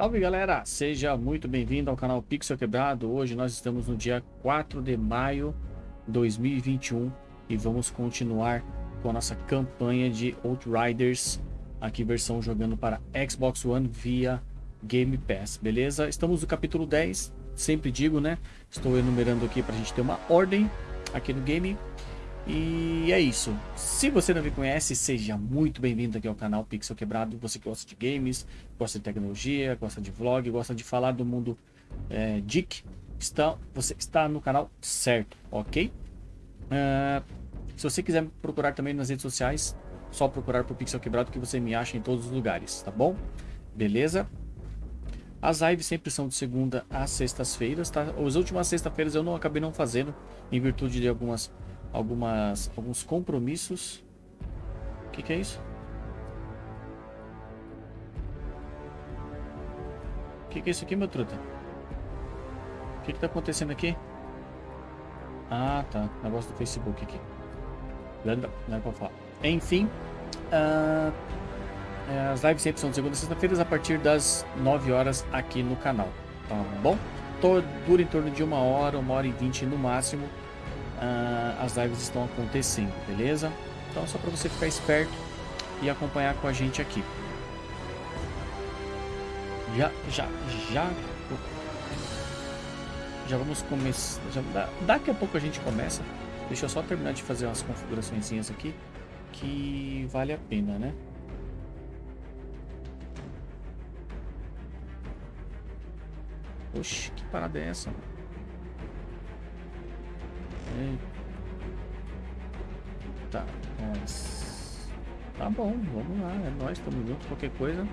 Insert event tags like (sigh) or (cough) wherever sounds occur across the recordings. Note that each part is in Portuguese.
Salve galera, seja muito bem-vindo ao canal Pixel Quebrado. Hoje nós estamos no dia 4 de maio de 2021 e vamos continuar com a nossa campanha de Outriders, aqui versão jogando para Xbox One via Game Pass, beleza? Estamos no capítulo 10, sempre digo, né? Estou enumerando aqui para a gente ter uma ordem aqui no game. E é isso. Se você não me conhece, seja muito bem-vindo aqui ao canal Pixel Quebrado. Você que gosta de games, gosta de tecnologia, gosta de vlog, gosta de falar do mundo é, geek, está, você está no canal certo, ok? Uh, se você quiser me procurar também nas redes sociais, só procurar por Pixel Quebrado que você me acha em todos os lugares, tá bom? Beleza? As lives sempre são de segunda a sextas-feiras, tá? As últimas sextas-feiras eu não acabei não fazendo, em virtude de algumas algumas, alguns compromissos. O que, que é isso? O que, que é isso aqui, meu truta? O que, que tá acontecendo aqui? Ah, tá. Negócio do Facebook aqui. Não é pra falar. Enfim. Uh, as lives sempre são de segunda a sexta-feira a partir das 9 horas aqui no canal. Tá bom? Dura em torno de uma hora, uma hora e vinte no máximo uh, as lives estão acontecendo, beleza? Então só para você ficar esperto e acompanhar com a gente aqui. Já, já, já... Já vamos começar... daqui a pouco a gente começa. Deixa eu só terminar de fazer umas configurações aqui que vale a pena, né? Oxe, que parada é essa? Mano? Tá. Tá bom, vamos lá, é nóis, estamos juntos, qualquer coisa.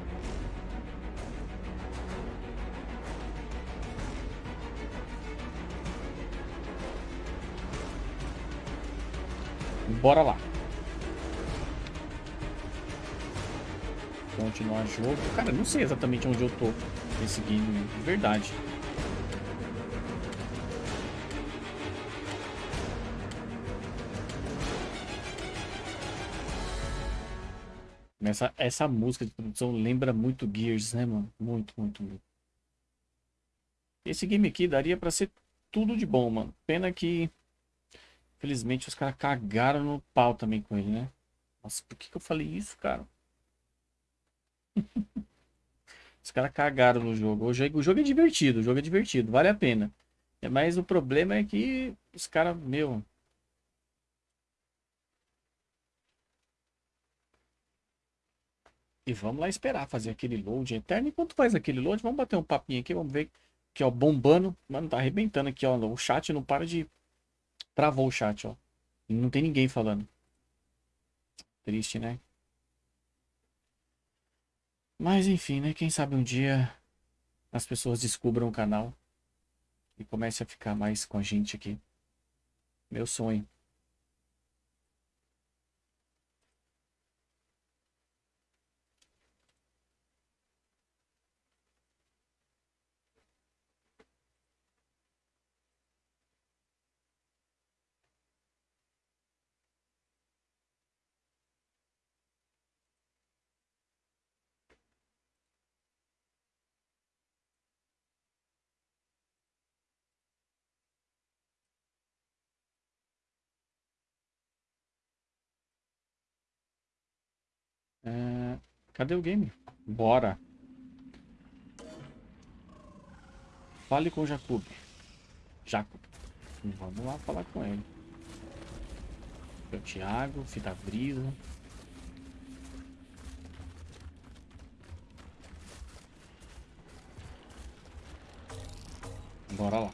Bora lá. Continuar jogo. Cara, não sei exatamente onde eu tô game, de verdade. Essa, essa música de produção lembra muito Gears, né, mano? Muito, muito, muito. Esse game aqui daria pra ser tudo de bom, mano. Pena que, infelizmente, os caras cagaram no pau também com ele, né? Nossa, por que, que eu falei isso, cara? (laughs) os caras cagaram no jogo. O, jogo. o jogo é divertido, o jogo é divertido, vale a pena. Mas o problema é que os caras, meu, E vamos lá esperar fazer aquele load eterno. Enquanto faz aquele load, vamos bater um papinho aqui, vamos ver. Aqui, ó, bombando. Mano, tá arrebentando aqui, ó. O chat não para de... Travou o chat, ó. Não tem ninguém falando. Triste, né? Mas enfim, né? Quem sabe um dia as pessoas descubram o canal e comecem a ficar mais com a gente aqui. Meu sonho. É... Cadê o game? Bora. Fale com o Jacob. Jacob. Vamos lá falar com ele. O Thiago, Fita Brisa. Bora lá.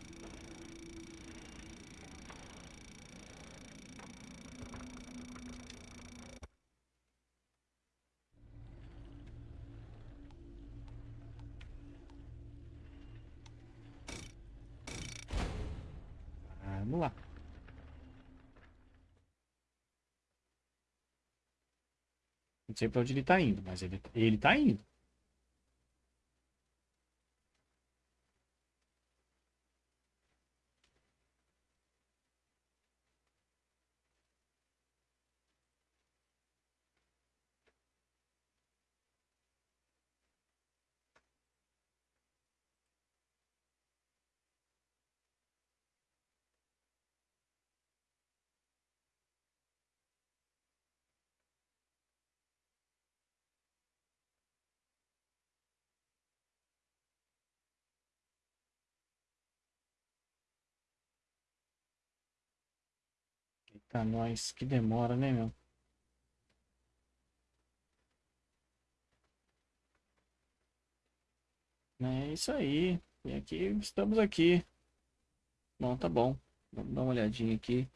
Não sei onde ele tá indo, mas ele, ele tá indo. Eita, nós, que demora, né, meu? É isso aí. E aqui, estamos aqui. Bom, tá bom. Vamos dar uma olhadinha aqui.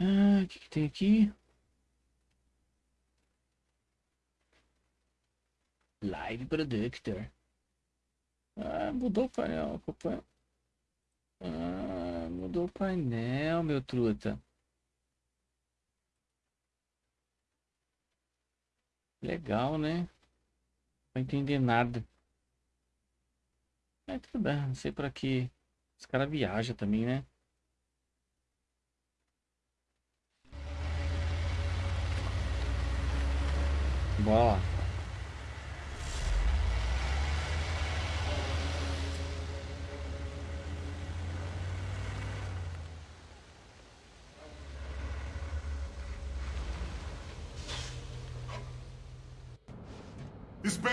Ah, o que, que tem aqui? Live Productor. Ah, mudou o painel. Ah, mudou o painel, meu truta. Legal, né? Não entender nada. É tudo bem, não sei pra que. Os caras viajam também, né? Bora lá.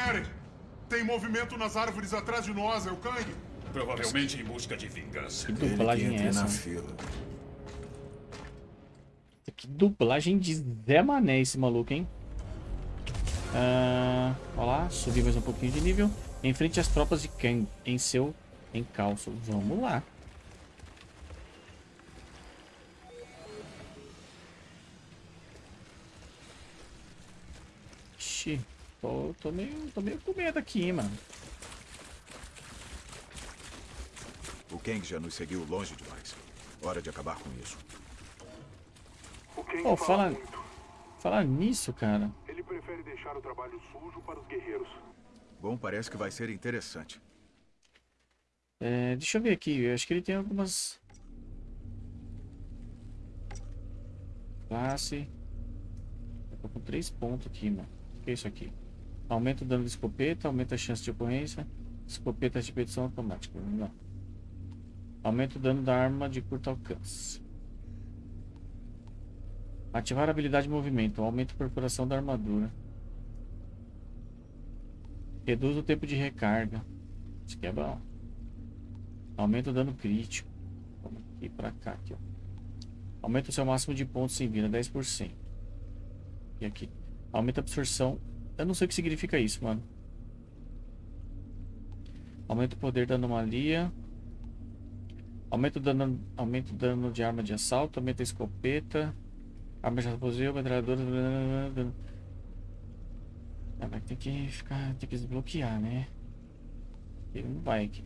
Espere! Tem movimento nas árvores atrás de nós, é o Kang? Provavelmente em busca de vingança. Que dublagem é essa? Que dublagem de Zé Mané esse maluco, hein? Uh, olha lá, subir mais um pouquinho de nível. Enfrente as tropas de Kang em seu encalço. Vamos lá. Ixi. Tô, tô, meio, tô meio com medo aqui, mano. O Kang já nos seguiu longe demais. Hora de acabar com isso. O Kang Pô, fala fala, nisso, cara. Ele prefere deixar o trabalho sujo para os guerreiros. Bom, parece que vai ser interessante. É, deixa eu ver aqui. Eu acho que ele tem algumas... Classe. Eu tô com três pontos aqui, mano. O que é isso aqui? Aumenta o dano de escopeta, aumenta a chance de ocorrência. Escopeta de repetição automática. Não. Aumenta o dano da arma de curto alcance. Ativar a habilidade de movimento. Aumenta a perfuração da armadura. Reduz o tempo de recarga. Isso aqui é bom. Aumenta o dano crítico. Vamos aqui pra cá. Aqui, ó. Aumenta o seu máximo de pontos sem vida. 10%. E aqui. Aumenta a absorção eu não sei o que significa isso, mano. Aumenta o poder da anomalia. Aumenta o dano, aumenta o dano de arma de assalto. Aumenta a escopeta. Arma de raposeio, metralhadora. Ah, vai ter que ficar. Tem que desbloquear, né? Ele não vai aqui.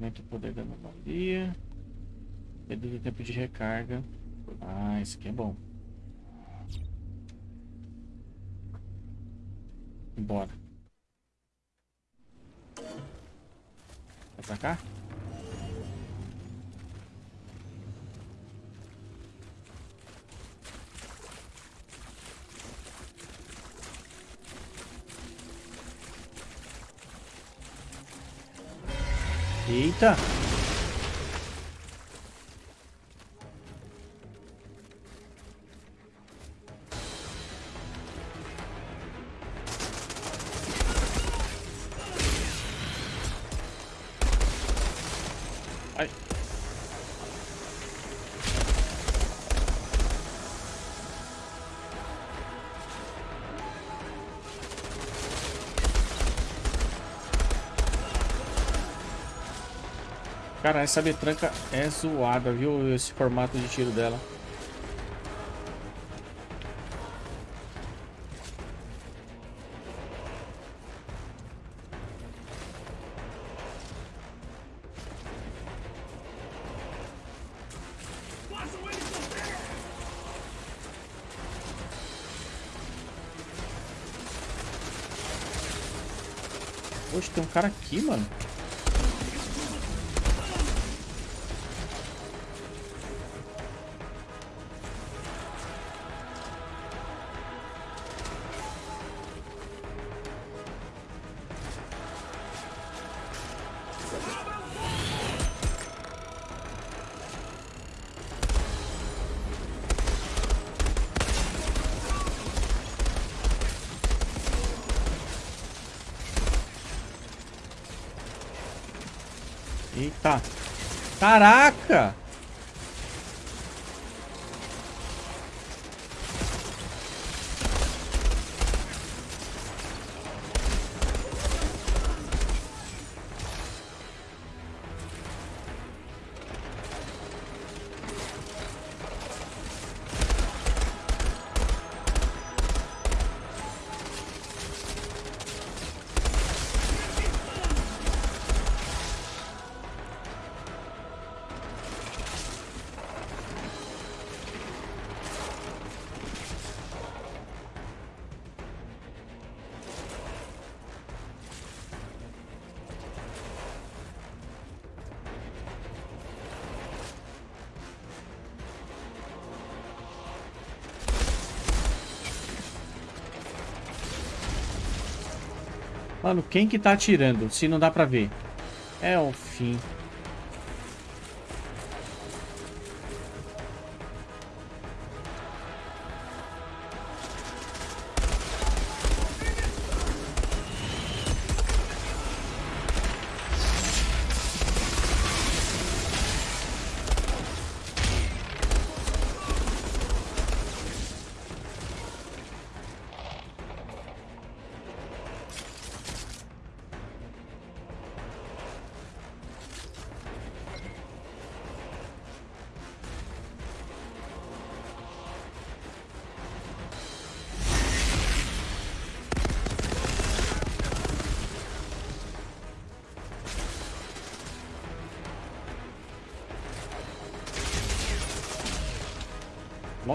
Aumenta o poder da anomalia. Reduz o tempo de recarga. Ah, isso aqui é bom. Bora. Vai pra cá? Eita! Ai. Cara, essa betranca é zoada, viu? Esse formato de tiro dela. Poxa, tem um cara aqui, mano. Mano, quem que tá atirando? Se não dá pra ver. É o fim.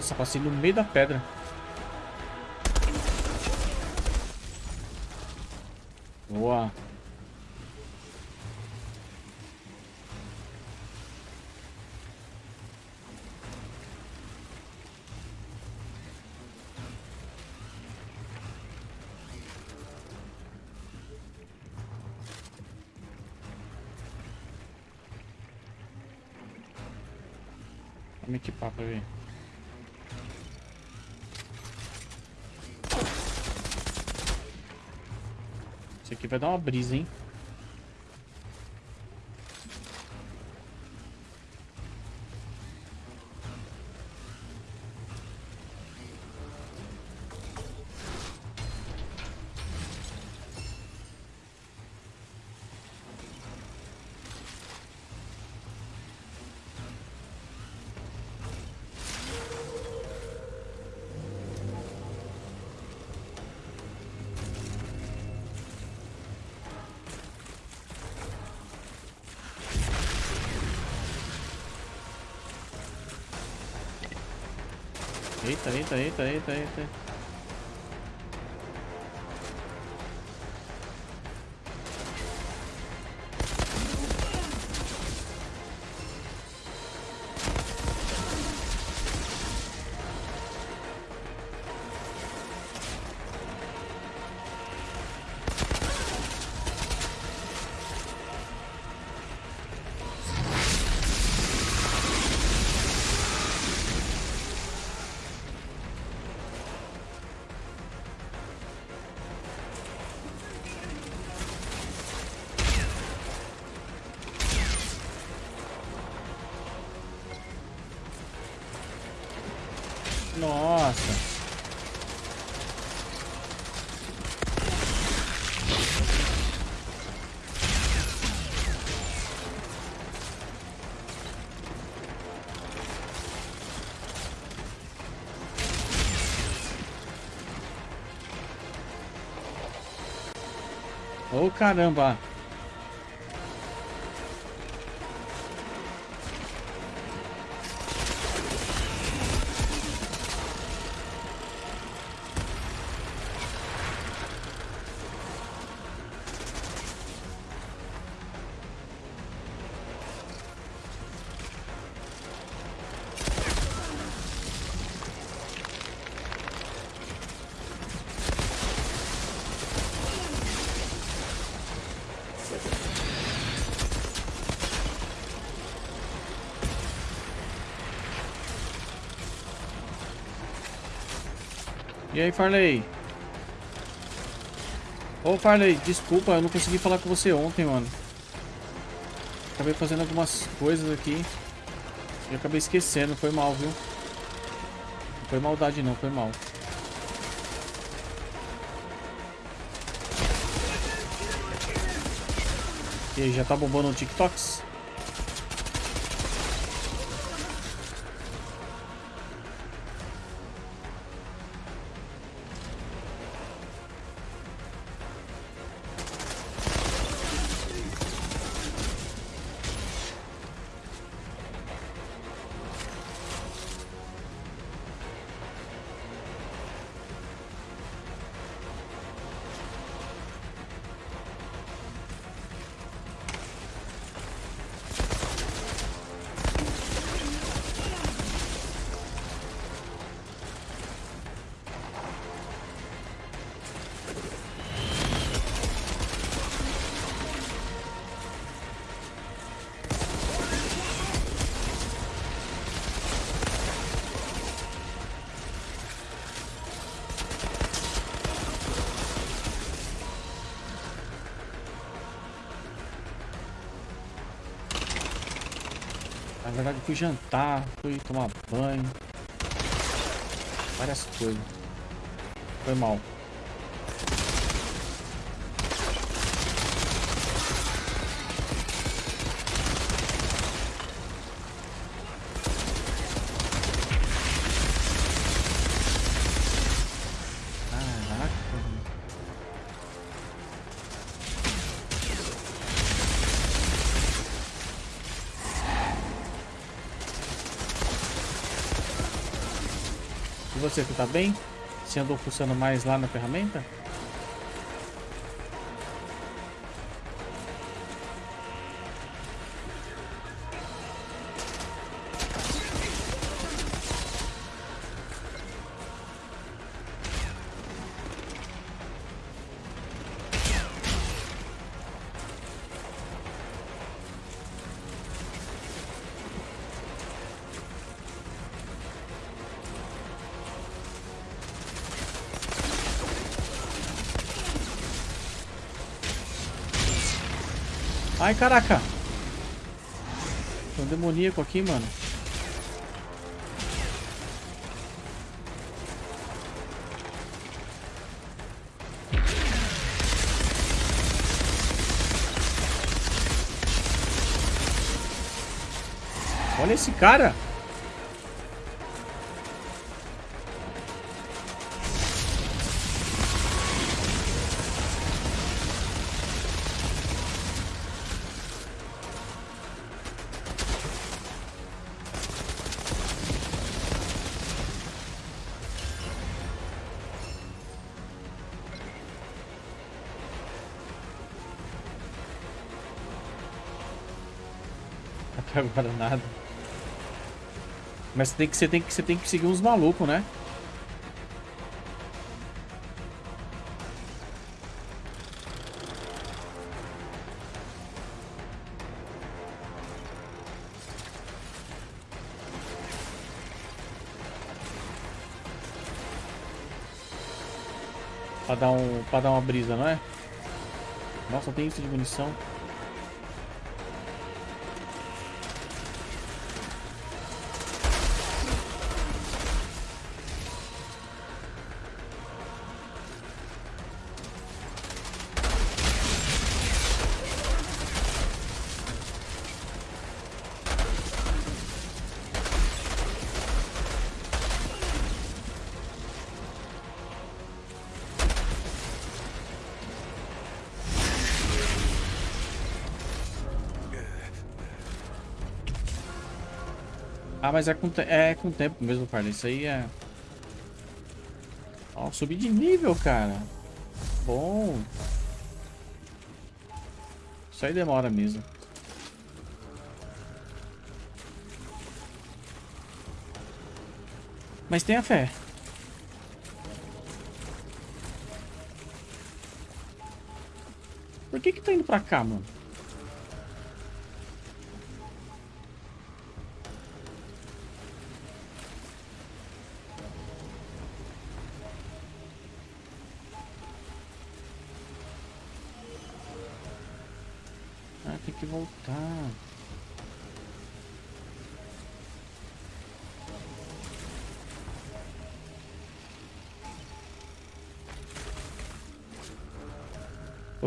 Nossa, passei no meio da pedra. Vai dar uma brisa, hein? Eita, eita, eita, eita, eita. Caramba! E aí, Farley? Ô, Farley, desculpa, eu não consegui falar com você ontem, mano. Acabei fazendo algumas coisas aqui. E acabei esquecendo, foi mal, viu? Não foi maldade não, foi mal. E aí, já tá bombando um TikToks? Jantar, fui tomar banho. Várias coisas. Foi mal. E você, tu tá bem? Você andou fuçando mais lá na ferramenta? Ai, caraca. Tem um demoníaco aqui, mano. Olha esse cara. (laughs) agora nada. Mas você tem que, você tem que, você tem que seguir uns malucos, né? Pra dar, um, pra dar uma brisa, não é? Nossa, tem isso de munição. Ah, mas é com, é com tempo mesmo, cara. Isso aí é... Ó, subi de nível, cara. Bom. Isso aí demora mesmo. Mas tenha fé. Por que que tá indo pra cá, mano?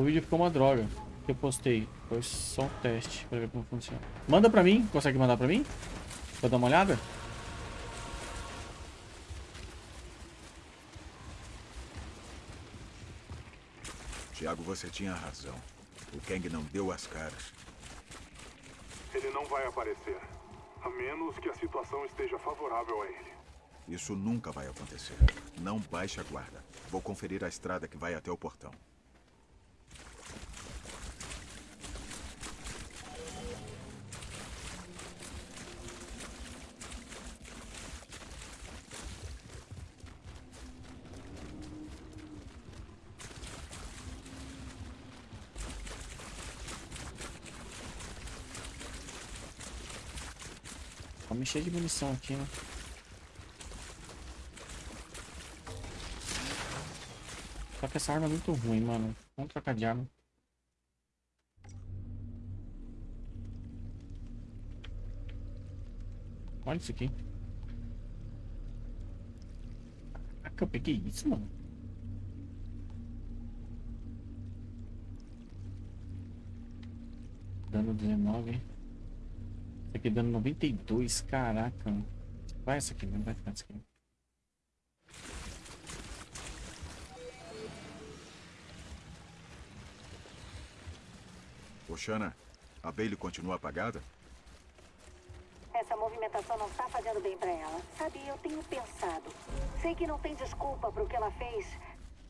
Vídeo ficou uma droga que eu postei. Foi só um teste pra ver como funciona. Manda pra mim. Consegue mandar pra mim? Pra dar uma olhada? Tiago, você tinha razão. O Kang não deu as caras. Ele não vai aparecer. A menos que a situação esteja favorável a ele. Isso nunca vai acontecer. Não baixe a guarda. Vou conferir a estrada que vai até o portão. Vamos encher de munição aqui, né? Só que essa arma é muito ruim, mano. Vamos trocar de arma. Olha isso aqui. Caraca, eu peguei isso, mano. Dano 19. Esse aqui dando 92, caraca. Vai essa aqui, não vai ficar essa aqui. Oxana, a Bailey continua apagada? Essa movimentação não está fazendo bem pra ela. Sabe, eu tenho pensado. Sei que não tem desculpa pro que ela fez.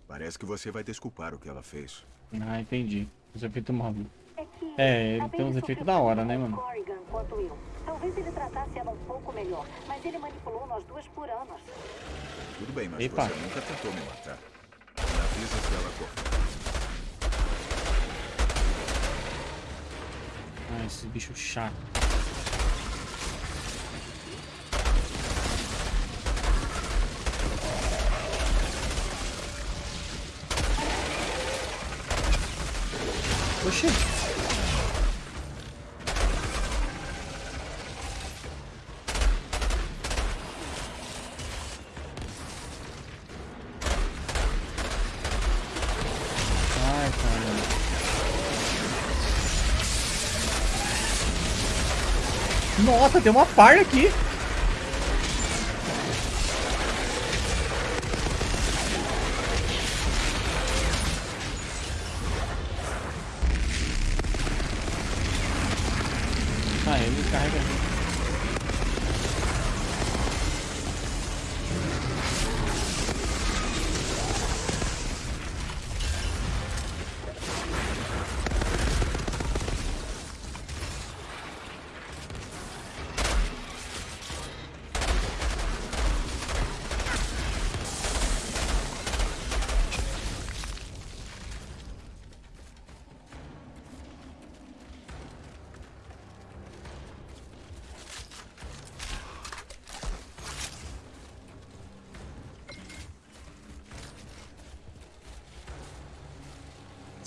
Parece que você vai desculpar o que ela fez. Ah, entendi. Os efeitos móveis. É que. É, tem uns efeitos da hora, né, mano? Corrigan quanto eu. Talvez ele tratasse ela um pouco melhor, mas ele manipulou nós duas por anos. Tudo bem, mas Epa. você nunca tentou me matar. Me avisa se ela cortar. Ah, esse bicho chato. Oxi. Nossa, tem uma par aqui.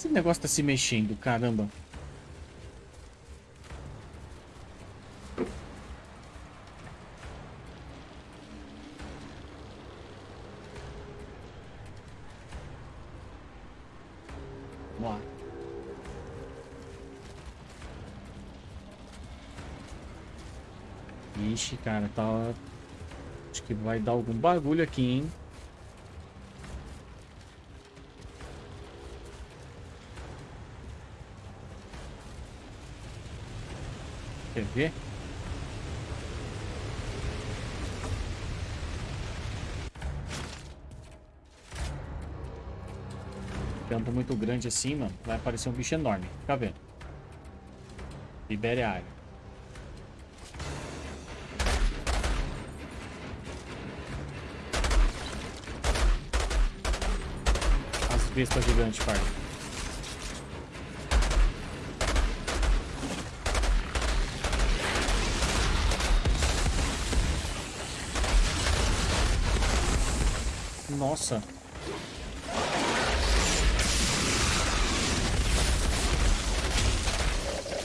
Esse negócio tá se mexendo, caramba. Vamos lá. Cara, tá... Acho que vai dar algum bagulho aqui, hein? Ver? Campo muito grande assim, mano. Vai aparecer um bicho enorme. Fica vendo. Libere a área. As bestas gigantes, parça. Nossa.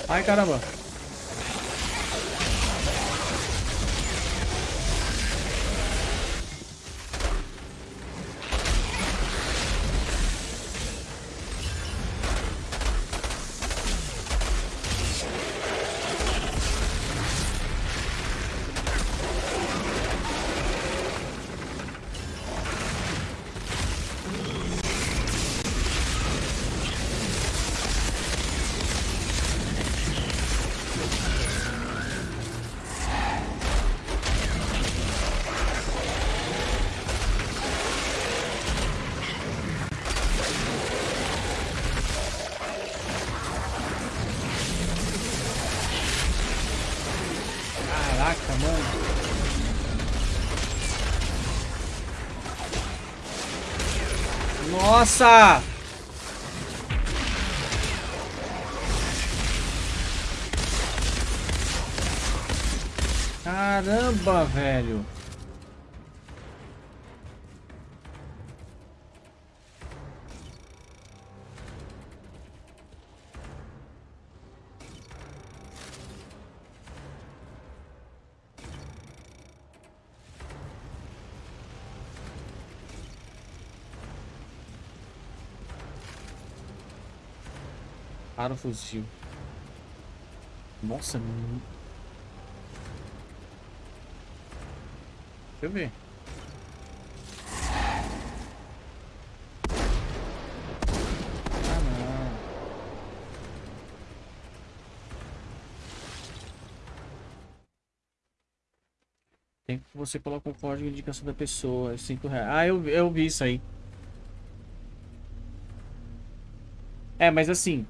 Ai, caramba. Nossa! Para o fuzil. Nossa, mu- Deixa eu ver. Ah. Tem que você coloca o código de indicação da pessoa, é 5 reais. Ah, eu, eu vi isso aí. É, mas assim,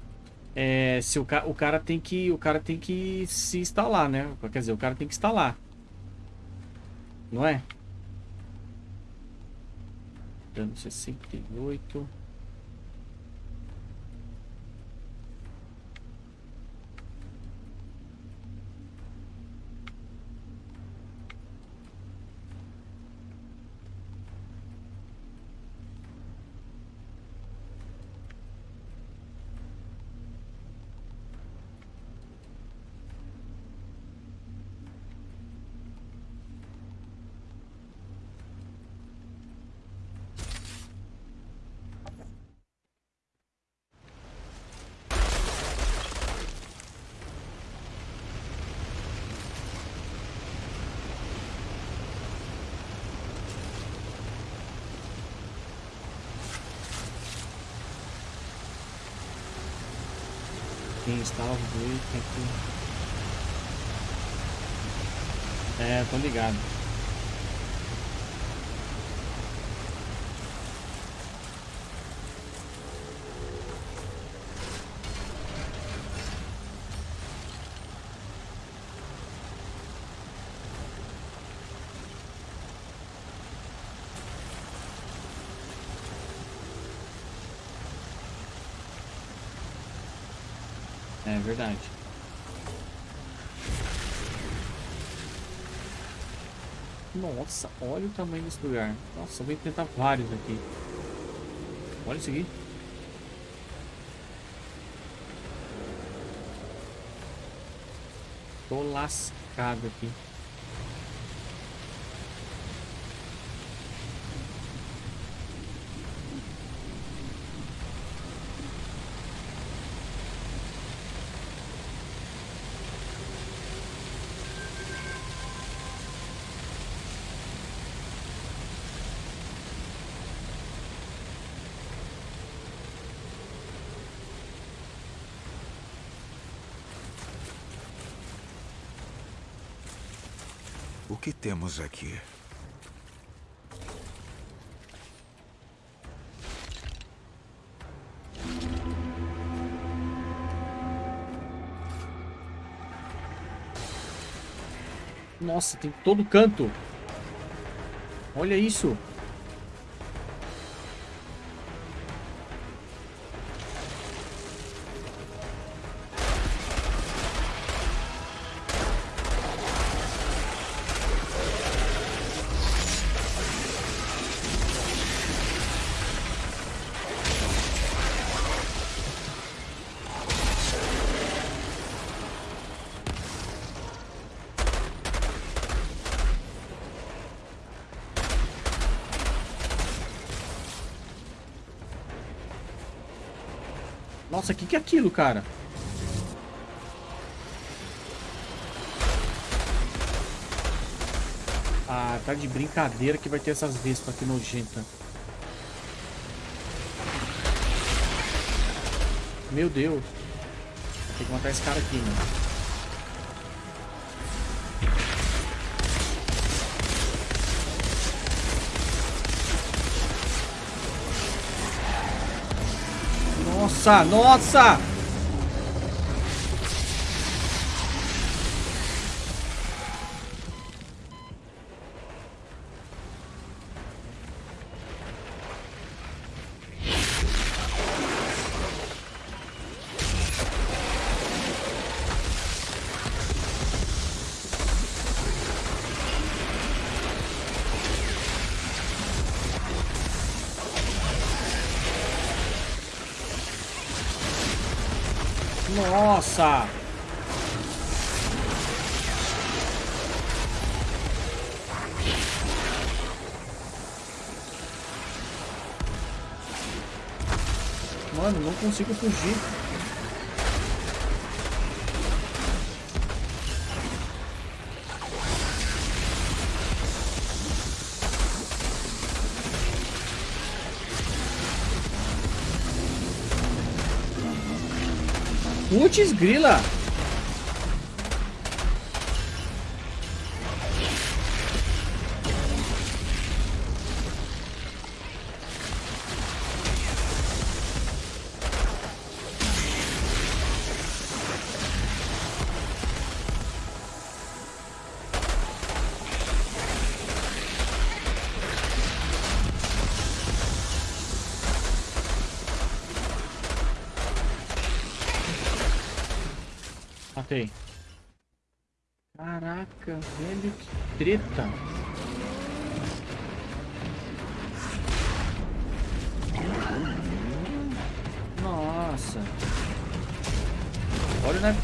é, se o, ca o cara tem que o cara tem que se instalar, né? Quer dizer, o cara tem que instalar. Não é? Dano 68. Quem instala o dois. É, tô ligado. Verdade. Nossa, olha o tamanho desse lugar. Nossa, vou tentar vários aqui. Olha isso aqui. Tô lascado aqui. O que temos aqui? Nossa, tem todo canto. Olha isso. Nossa, o que, que é aquilo, cara? Ah, tá de brincadeira que vai ter essas vespas aqui nojenta. Meu Deus. Tem que matar esse cara aqui, mano. Nossa, nossa! Nossa! Mano, não consigo fugir. Putz, grila!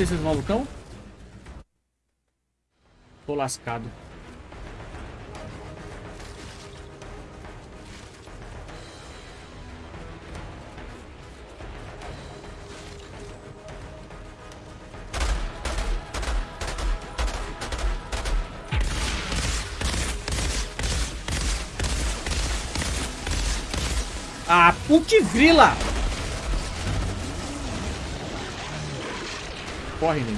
Naipe desses malucão. Tô lascado. Ah, putz grila! Corre, nego.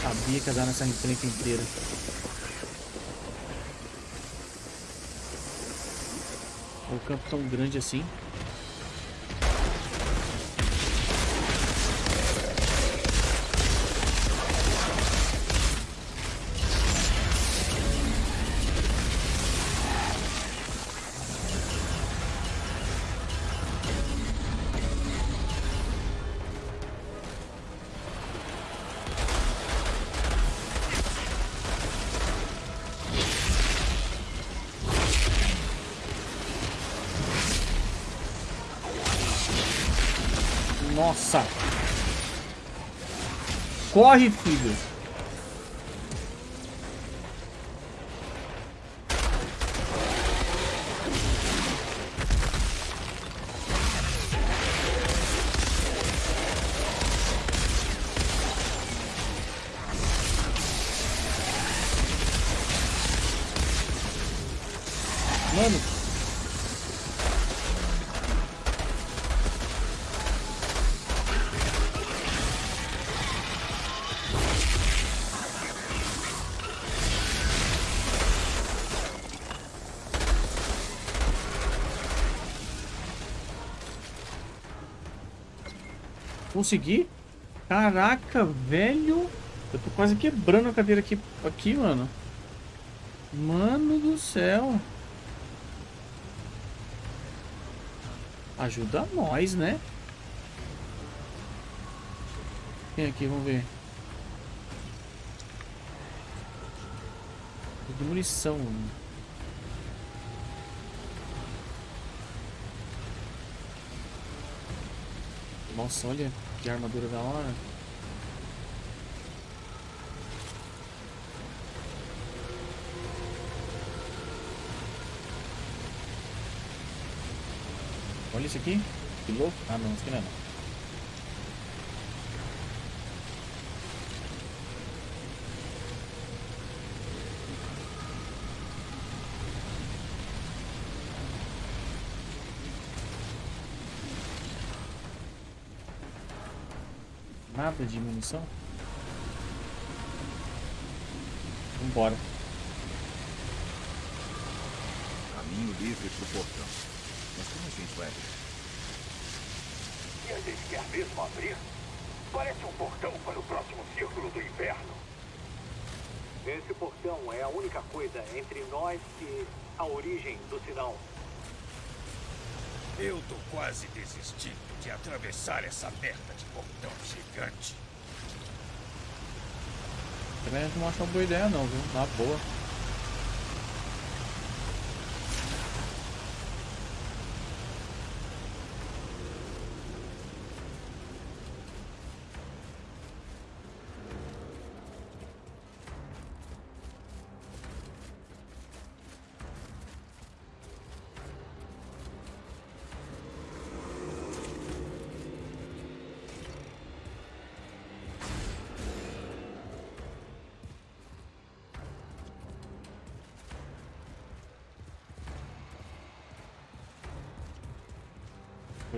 Sabia que ia dar nessa encrenca inteira. O campo tão grande assim. Corre, filho! Consegui? Caraca, velho. Eu tô quase quebrando a cadeira aqui, aqui, mano. Mano do céu. Ajuda nós, né? Tem aqui, vamos ver. De munição. Mano. Nossa, olha que armadura da hora. Olha isso aqui. Que louco. Ah, não, isso aqui não é não. Nada de munição? Vambora. Caminho livre pro portão. Mas como a gente vai abrir? E a gente quer mesmo abrir? Parece um portão para o próximo círculo do inverno. Esse portão é a única coisa entre nós e a origem do sinal. Eu tô quase desistindo de atravessar essa merda de portão gigante. Também não acho uma boa ideia não, viu? Na boa.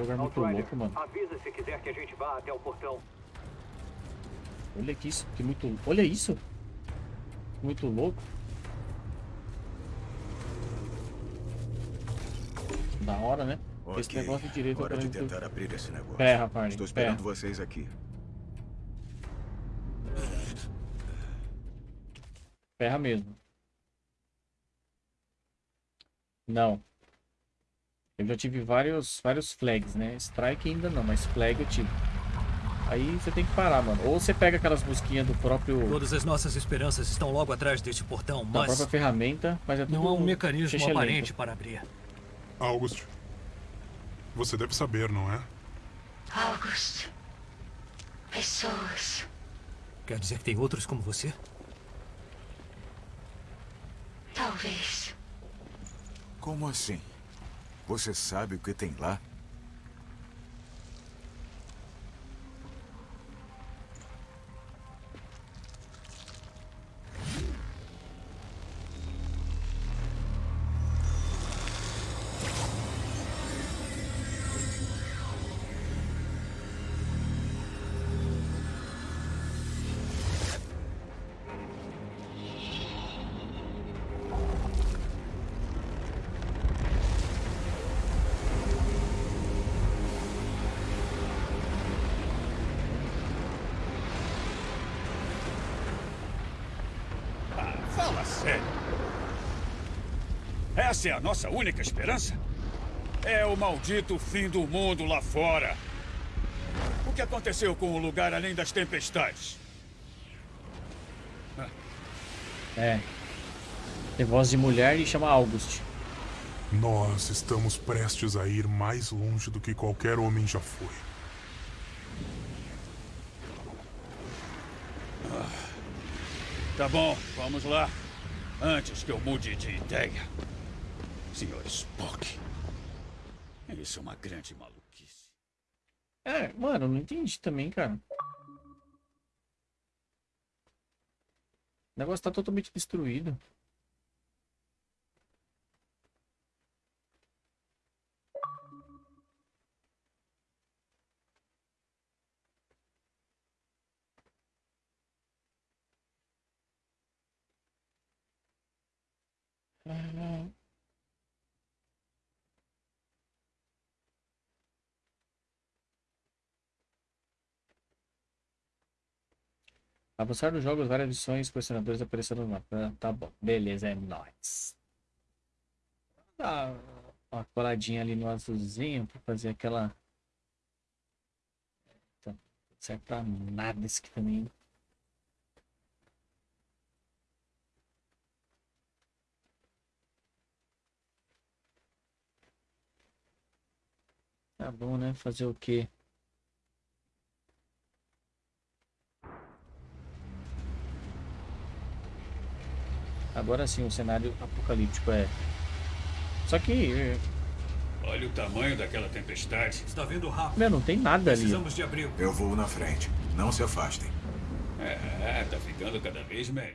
Lugar muito Outrider, louco, mano. avisa se quiser que a gente vá até o portão. Olha que isso, que muito... Olha isso! Muito louco. Da hora, né? Esse Ok, negócio de direito hora de tentar abrir esse negócio. Pé, rapaz. Estou Pé. esperando vocês aqui. Ferra mesmo. Não. Eu já tive vários, vários flags, né? Strike ainda não, mas flag eu tive. Aí você tem que parar, mano. Ou você pega aquelas busquinhas do próprio... Todas as nossas esperanças estão logo atrás deste portão, Da mas própria ferramenta, mas é tudo não há um mecanismo aparente para abrir. August, você deve saber, não é? August. Pessoas. Quer dizer que tem outros como você? Talvez. Como assim? Você sabe o que tem lá? Essa é a nossa única esperança? É o maldito fim do mundo lá fora. O que aconteceu com o lugar além das tempestades? É. Tem voz de mulher e chama August. Nós estamos prestes a ir mais longe do que qualquer homem já foi. Tá bom, vamos lá. Antes que eu mude de ideia. Senhor Spock. Isso é uma grande maluquice. É, mano, não entendi também, cara. O negócio tá totalmente destruído. Ah, Avançar nos jogos, várias missões, colecionadores apareceram no mapa. Tá bom, beleza, é nóis. Dá uma coladinha ali no azulzinho pra fazer aquela. Tá, não serve pra nada esse aqui também. Tá bom, né? Fazer o quê? Agora sim, o cenário apocalíptico é. Só que. eh, Olha o tamanho daquela tempestade. Está vindo rápido. Meu, não tem nada ali. Precisamos de abrigo. Eu vou na frente. Não se afastem. É, tá ficando cada vez melhor.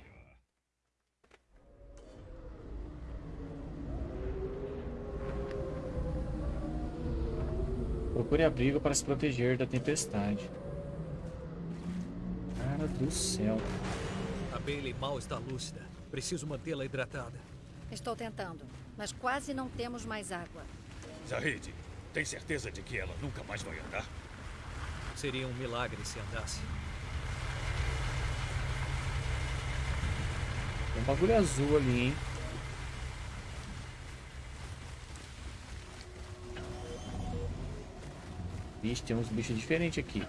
Procure abrigo para se proteger da tempestade. Cara do céu. A Bailey mal está lúcida. Preciso mantê-la hidratada. Estou tentando, mas quase não temos mais água. Zahid, tem certeza de que ela nunca mais vai andar? Seria um milagre se andasse. Tem um bagulho azul ali, hein? Vixe, tem uns bichos diferentes aqui.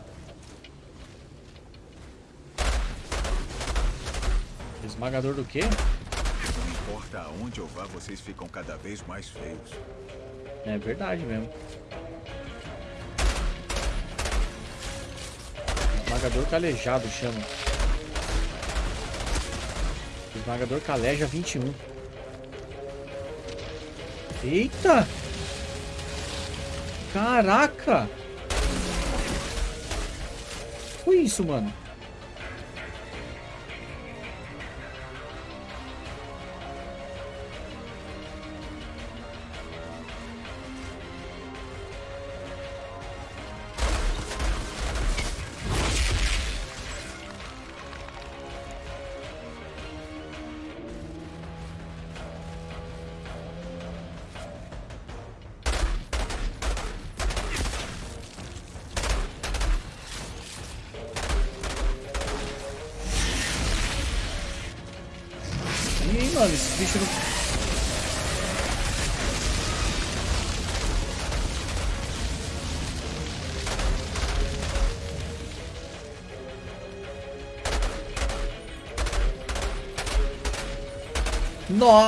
Esmagador do quê? Não importa aonde eu vá, vocês ficam cada vez mais feios. É verdade mesmo. Esmagador calejado chama. Esmagador caleja 21. Eita! Caraca! Foi isso, mano?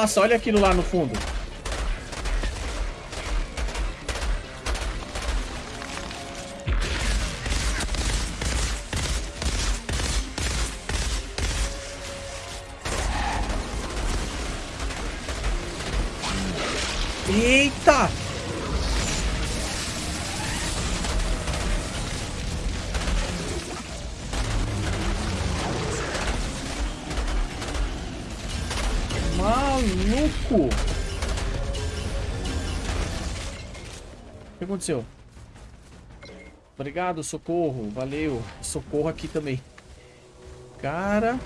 Nossa, olha aquilo lá no fundo. O que aconteceu? Obrigado, socorro. Valeu. Socorro aqui também. Cara...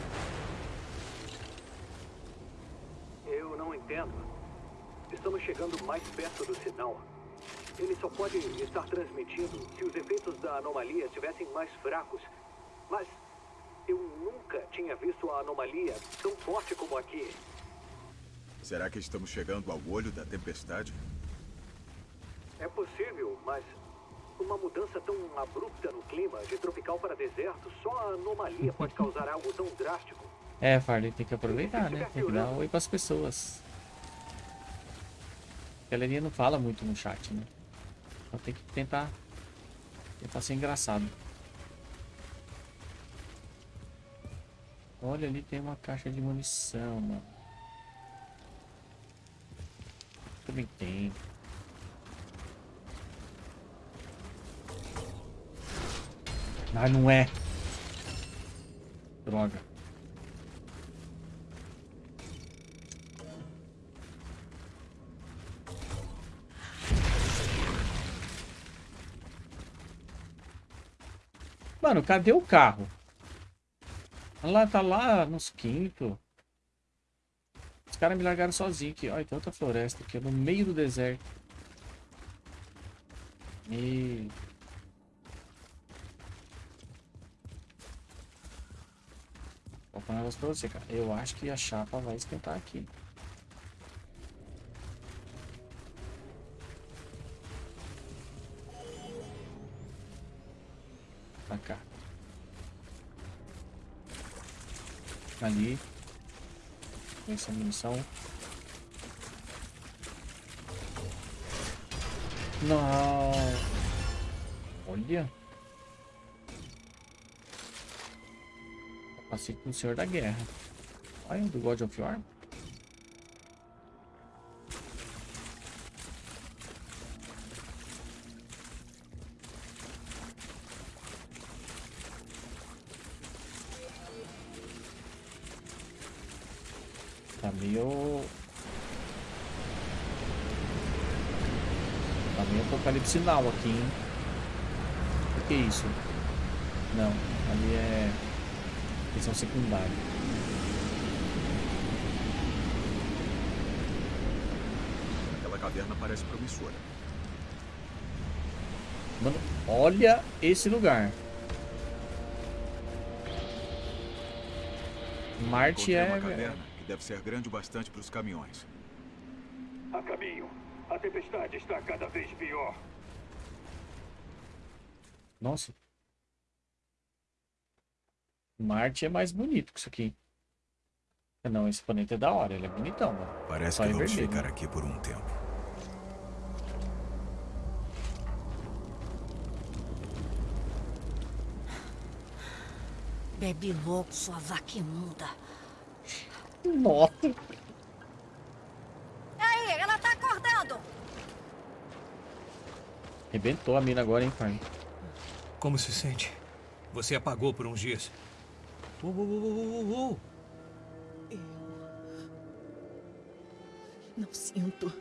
Eu não entendo. Estamos chegando mais perto do sinal. Ele só pode estar transmitindo se os efeitos da anomalia estivessem mais fracos. Mas eu nunca tinha visto a anomalia tão forte como aqui. Será que estamos chegando ao olho da tempestade? É possível, mas uma mudança tão abrupta no clima, de tropical para deserto, só a anomalia pode (laughs) causar algo tão drástico. É, Farley, tem que aproveitar, né? Tem que dar um oi pras pessoas. A galerinha não fala muito no chat, né? Então tem que tentar... Tentar ser engraçado. Olha, ali tem uma caixa de munição, mano. Também tem. Ah, não é. Droga. Mano, cadê o carro? Lá, tá lá nos quinto. Caras me largaram sozinho aqui. Olha, tem outra floresta aqui, no meio do deserto. E... Vou falar um negócio pra você, cara. Eu acho que a chapa vai esquentar aqui. Pra cá. Ali. Essa munição. Não. Olha. Capacete do Senhor da Guerra. Olha, do God of War. Now aqui, hein? O que é isso? Não, ali é... Missão secundária. Aquela caverna parece promissora. Mano, olha esse lugar. Marte Encontrei é... uma caverna que deve ser grande o bastante para os caminhões. A caminho. A tempestade está cada vez pior. Nossa. Marte é mais bonito que isso aqui. Não, esse planeta é da hora, ele é bonitão, mano. Parece Só que vamos vermelho, ficar né? aqui por um tempo. Bebe logo, sua vaca imunda. Nossa. Aí, ela tá acordando. Rebentou a mina agora, hein, pai? Como se sente? Você apagou por uns dias. Uou, uou, uou, uou, uou. Não sinto.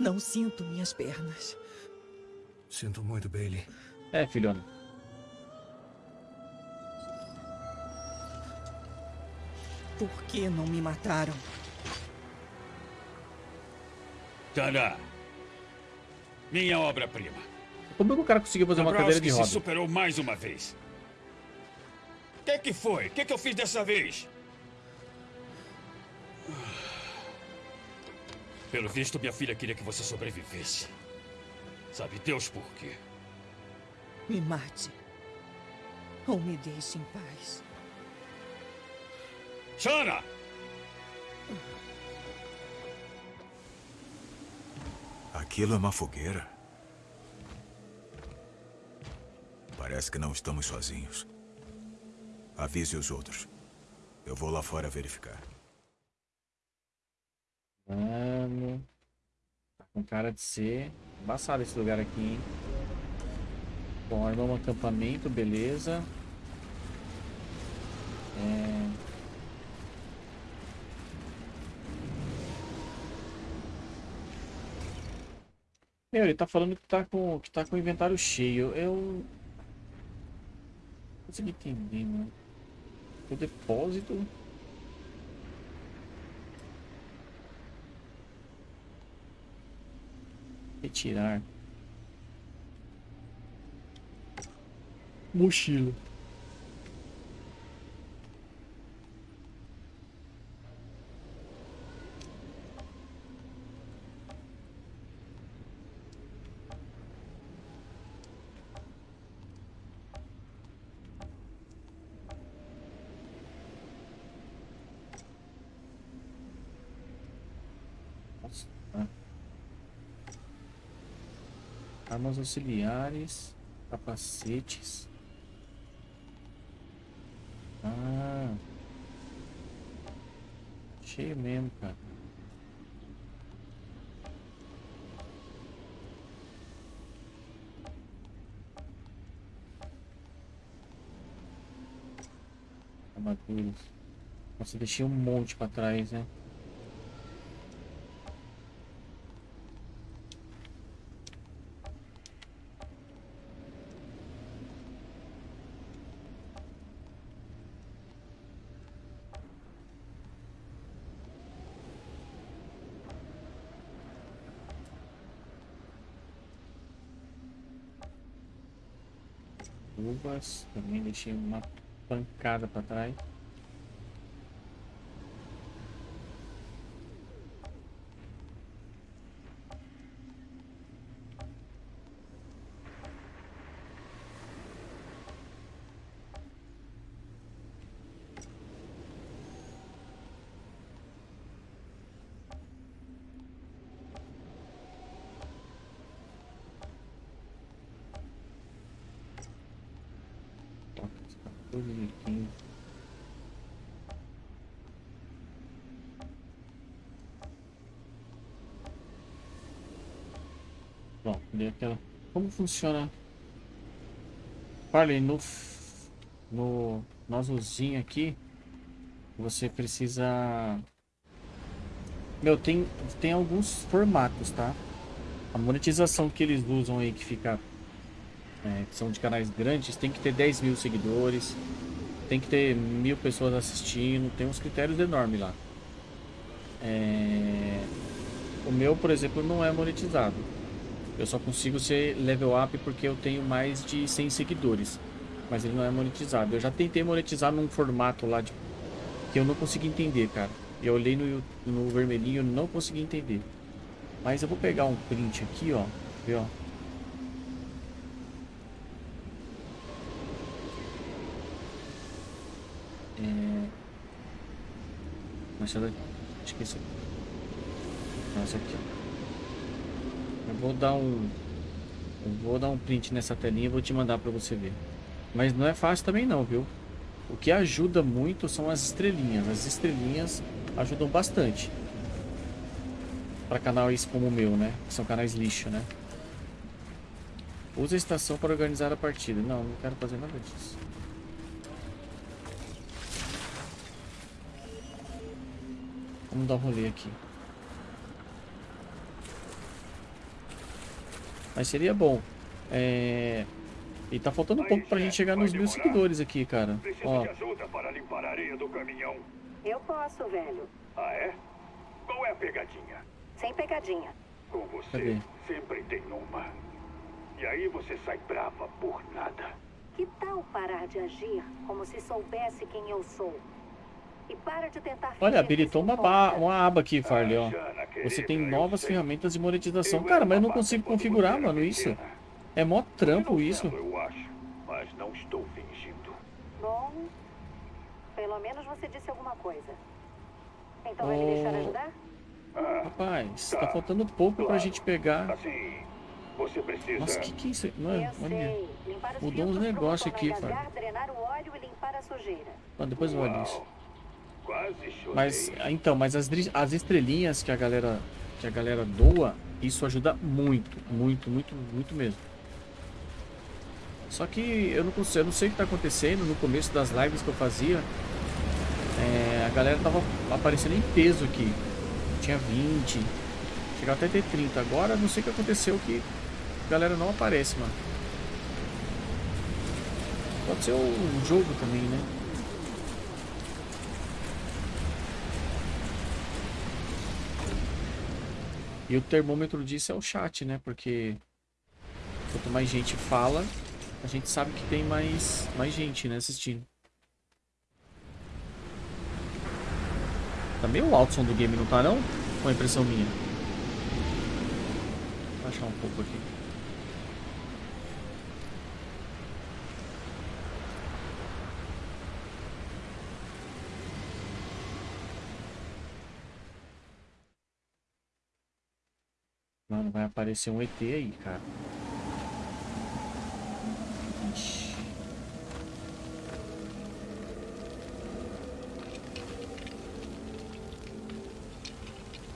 Não sinto minhas pernas. Sinto muito, Bailey. É, filhona. Por que não me mataram? Tana. Minha obra-prima. Como é que o cara conseguiu fazer uma cadeira de roda? se superou mais uma vez. O que, que foi? O que, que eu fiz dessa vez? Pelo visto, minha filha queria que você sobrevivesse. Sabe Deus por quê? Me mate. Ou me deixe em paz. Shana! Aquilo é uma fogueira? Parece que não estamos sozinhos. Avise os outros. Eu vou lá fora verificar. Mano. Tá com cara de ser embaçado esse lugar aqui, hein? Bom, armar um acampamento, beleza. É... Meu, ele tá falando que tá com, que tá com o inventário cheio. Eu. Consegui entender, mano. O depósito. Retirar. Mochila. Nossa, ah. Armas auxiliares, capacetes. Ah. Cheio mesmo, cara. Armaduras. Nossa, deixei um monte pra trás, né? Também deixei uma pancada pra trás. Aquela. Como funciona? Farley, no. No. Azulzinho aqui. você precisa... Meu, tem, tem alguns formatos, tá? A monetização que eles usam aí, que fica... É, que são de canais grandes, tem que ter 10 mil seguidores, tem que ter mil pessoas assistindo, tem uns critérios enormes lá. É... O meu, por exemplo, não é monetizado. Eu só consigo ser level up porque eu tenho mais de 100 seguidores. Mas ele não é monetizado. Eu já tentei monetizar num formato lá de... que eu não consegui entender, cara. Eu olhei no, no vermelhinho e não consegui entender. Mas eu vou pegar um print aqui, ó. Ver, ó. É... Mas ela... Esqueci. Nossa, aqui, ó. Eu vou dar um... Vou dar um print nessa telinha e vou te mandar pra você ver. Mas não é fácil também não, viu? O que ajuda muito são as estrelinhas. As estrelinhas ajudam bastante. Para canais como o meu, né? Que são canais lixo, né? Usa a estação para organizar a partida. Não, não quero fazer nada disso. Vamos dar um rolê aqui. Mas seria bom. É... E tá faltando um pouco pra gente chegar nos mil seguidores aqui, cara. Ó. Eu posso, velho. Ah, é? Qual é a pegadinha? Sem pegadinha. Com você, Cadê? sempre tem uma. E aí você sai brava por nada. Que tal parar de agir como se soubesse quem eu sou? E para de tentar Olha, habilitou uma, uma aba aqui, Farley, ó. Você tem novas ferramentas de monetização. Cara, mas eu não consigo configurar, mano, isso. pequena. É mó trampo isso. mas não estou fingindo. Bom, pelo menos você disse alguma coisa. Então vai me deixar ajudar? Ah, Rapaz, tá faltando pouco pra gente pegar. assim, você precisa... Nossa, que que é isso? Mano, eu olha. Mudou uns negócios aqui, cara. drenar o óleo e limpar a sujeira. Mano, depois eu olho isso. Mas, então, mas as, as estrelinhas que a galera que a galera doa, isso ajuda muito, muito, muito, muito mesmo. Só que eu não consigo, eu não sei o que tá acontecendo no começo das lives que eu fazia. é, a galera tava aparecendo em peso aqui. Tinha 20, chegava até ter 30. Agora não sei o que aconteceu que a galera não aparece, mano. Pode ser o jogo também, né? E o termômetro disso é o chat, né? Porque quanto mais gente fala, a gente sabe que tem mais, mais gente, né, assistindo. Tá meio alto o som do game, não tá não? Ou é impressão minha? Vou baixar um pouco aqui. Mano, vai aparecer um ET aí, cara.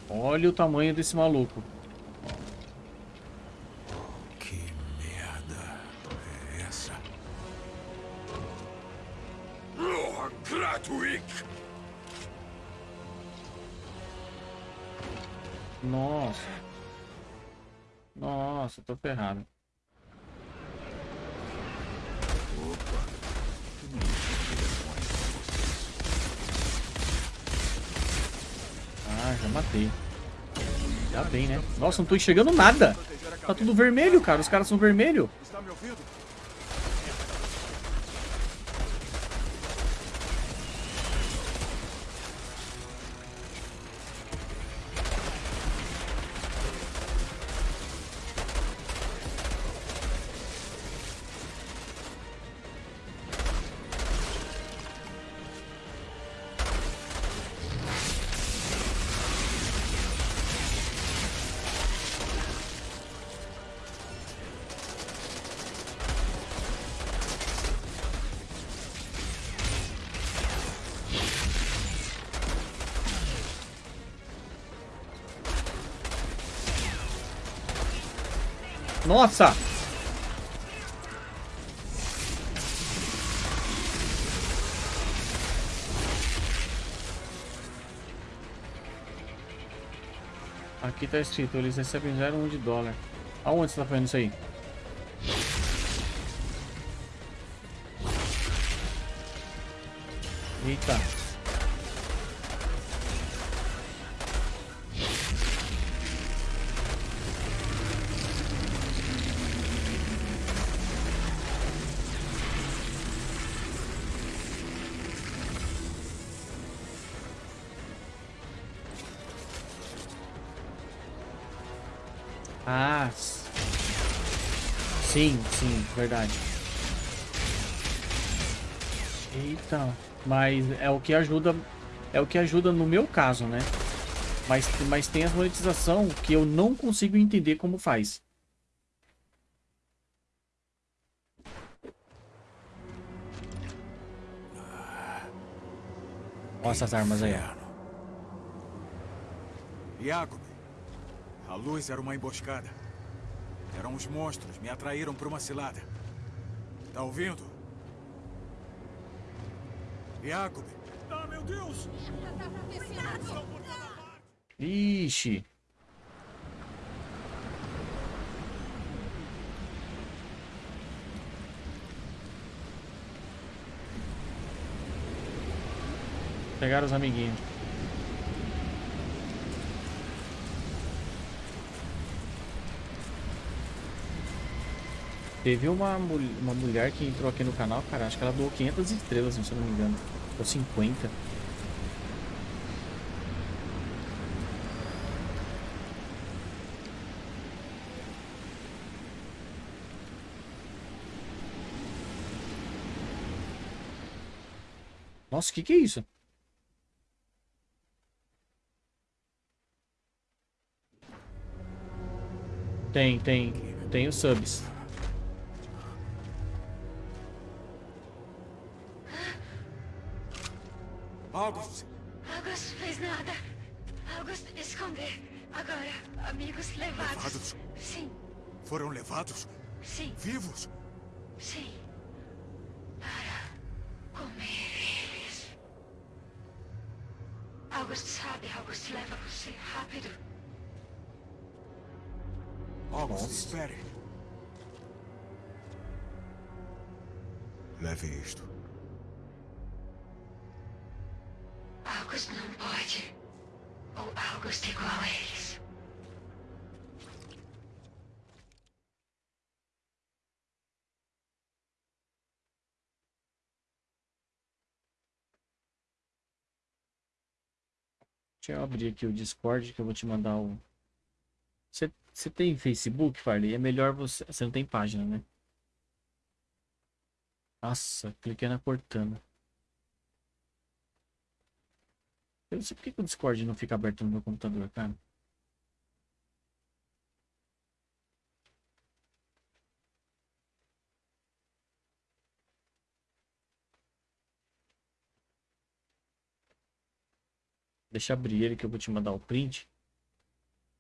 Olha o tamanho desse maluco. Nossa, tô ferrado. Ah, já matei. Já bem, né? Nossa, não tô enxergando nada. Tá tudo vermelho, cara. Os caras são vermelho. Está me ouvindo? Nossa! Aqui tá escrito, eles recebem 0,1 de dólar. Aonde você tá fazendo isso aí? Verdade. Eita, mas é o que ajuda, é o que ajuda no meu caso, né? Mas, mas tem a monetização que eu não consigo entender como faz. Olha essas armas aí. Jacob, a luz era uma emboscada. Eram os monstros, me atraíram para uma cilada. Tá ouvindo? Jacob! Ah, meu Deus! Ixi. Pegaram os amiguinhos. Teve uma, uma mulher que entrou aqui no canal, cara, acho que ela doou 500 estrelas, se eu não me engano. Ou 50. Nossa, o que que é isso? Tem, tem. Tem os subs. Abrir aqui o Discord que eu vou te mandar o. Você tem Facebook, Farley? É melhor você. Você não tem página, né? Nossa, cliquei na Cortana. Eu não sei por que o Discord não fica aberto no meu computador, cara. Deixa abrir ele que eu vou te mandar o print.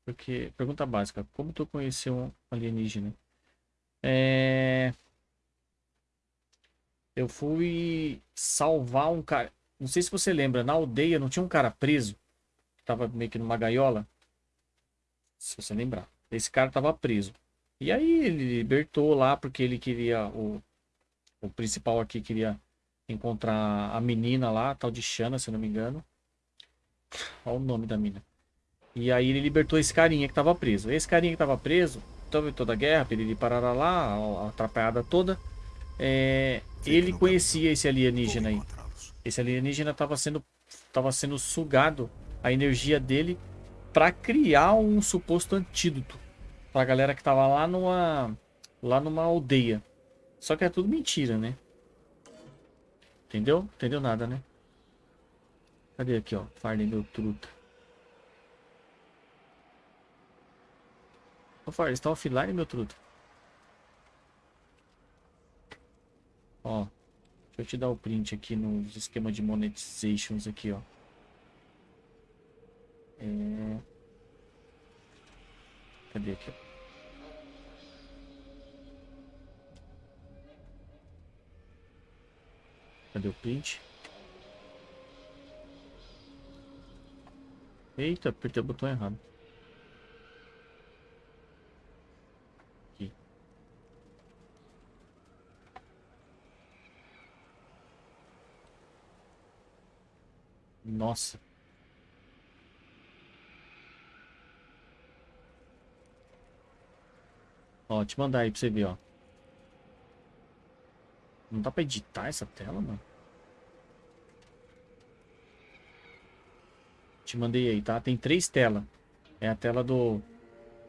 Porque, pergunta básica, como tu conheceu um alienígena? É... Eu fui salvar um cara. Não sei se você lembra, na aldeia não tinha um cara preso? Que tava meio que numa gaiola? Se você lembrar. Esse cara tava preso. E aí ele libertou lá porque ele queria. O, o principal aqui queria encontrar a menina lá, tal de Shana, se não me engano. Olha o nome da mina. E aí ele libertou esse carinha que tava preso. Esse carinha que tava preso, teve toda a guerra, piriri parará lá, a atrapalhada toda. É, ele conhecia esse alienígena aí. Esse alienígena tava sendo, tava sendo sugado a energia dele para criar um suposto antídoto pra galera que tava lá numa lá numa aldeia. Só que é tudo mentira, né? Entendeu? Entendeu nada, né? Cadê aqui, ó? Farley, meu truta. Ô, Farley, você tá offline, meu truta? Ó. Deixa eu te dar o print aqui nos esquema de monetizations aqui, ó. É... Cadê aqui, ó? Cadê o print? Eita, apertei o botão errado. Nossa. Ó, te mandar aí pra você ver, ó. Não dá pra editar essa tela, mano? Te mandei aí, tá? Tem três telas. É a tela do,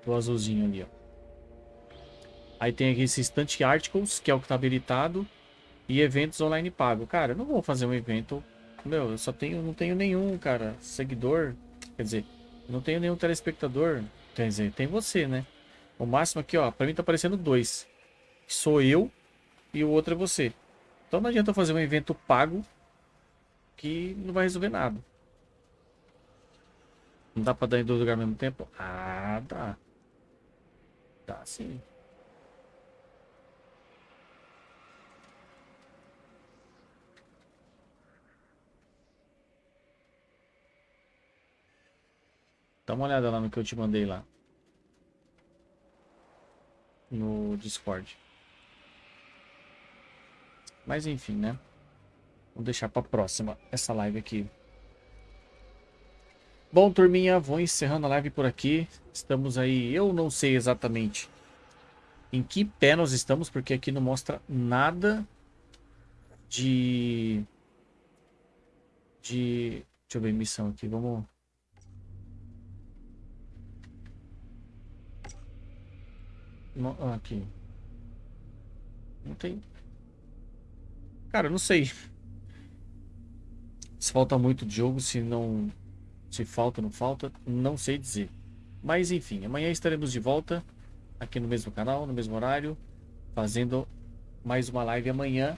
do azulzinho ali, ó. Aí tem aqui esse Instant Articles, que é o que tá habilitado. E eventos online pago. Cara, eu não vou fazer um evento... Meu, eu só tenho... Não tenho nenhum, cara, seguidor. Quer dizer, não tenho nenhum telespectador. Quer dizer, tem você, né? O máximo aqui, ó, pra mim tá aparecendo dois. Sou eu e o outro é você. Então não adianta eu fazer um evento pago que não vai resolver nada. Não dá pra dar em dois lugares ao mesmo tempo? Ah, dá. Dá sim. Dá uma olhada lá no que eu te mandei lá no Discord. Mas enfim, né? Vamos deixar para próxima essa live aqui. Bom, turminha, vou encerrando a live por aqui. Estamos aí, eu não sei exatamente em que pé nós estamos, porque aqui não mostra nada de... De... Deixa eu ver, missão aqui, vamos... Ah, aqui. Não tem. Cara, não sei. Se falta muito jogo, se não. Se falta ou não falta, não sei dizer. Mas enfim, amanhã estaremos de volta aqui no mesmo canal, no mesmo horário, fazendo mais uma live amanhã.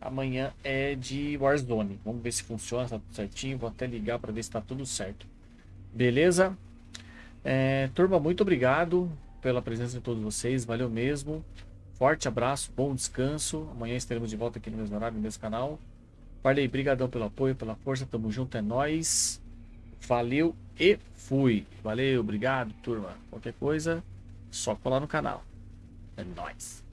Amanhã é de Warzone. Vamos ver se funciona, tá tudo certinho. Vou até ligar para ver se está tudo certo. Beleza? É, turma, muito obrigado pela presença de todos vocês. Valeu mesmo. Forte abraço, bom descanso. Amanhã estaremos de volta aqui no mesmo horário, no mesmo canal. Falei, brigadão pelo apoio, pela força. Tamo junto, é nóis. Valeu e fui. Valeu, obrigado, turma. Qualquer coisa, só colar no canal. É nóis.